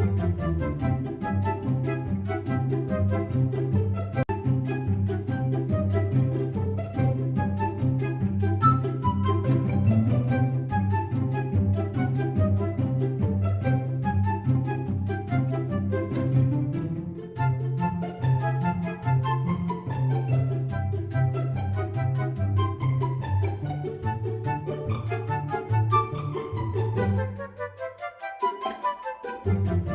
Música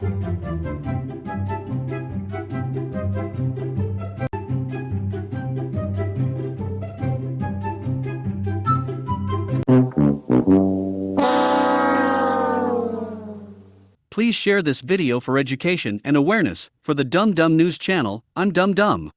Please share this video for education and awareness. For the Dumb Dumb News channel, I'm Dumb Dumb.